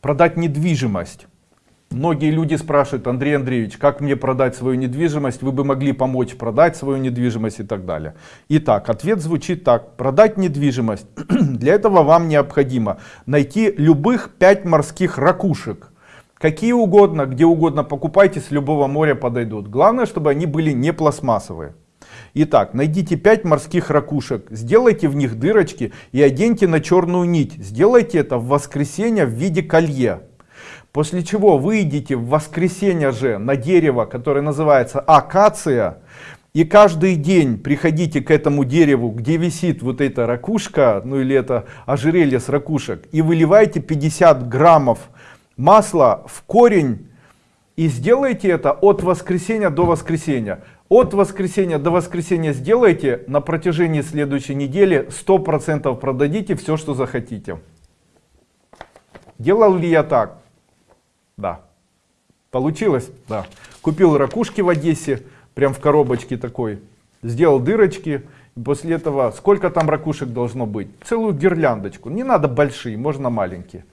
Продать недвижимость. Многие люди спрашивают, Андрей Андреевич, как мне продать свою недвижимость? Вы бы могли помочь продать свою недвижимость и так далее. Итак, ответ звучит так. Продать недвижимость. Для этого вам необходимо найти любых 5 морских ракушек. Какие угодно, где угодно покупайте, с любого моря подойдут. Главное, чтобы они были не пластмассовые. Итак, найдите 5 морских ракушек, сделайте в них дырочки и оденьте на черную нить. Сделайте это в воскресенье в виде колье. После чего выйдите в воскресенье же на дерево, которое называется акация, и каждый день приходите к этому дереву, где висит вот эта ракушка, ну или это ожерелье с ракушек, и выливайте 50 граммов масла в корень, и сделайте это от воскресенья до воскресенья. От воскресенья до воскресенья сделайте, на протяжении следующей недели 100% продадите все, что захотите. Делал ли я так? Да. Получилось? Да. Купил ракушки в Одессе, прям в коробочке такой. Сделал дырочки. После этого сколько там ракушек должно быть? Целую гирляндочку. Не надо большие, можно маленькие.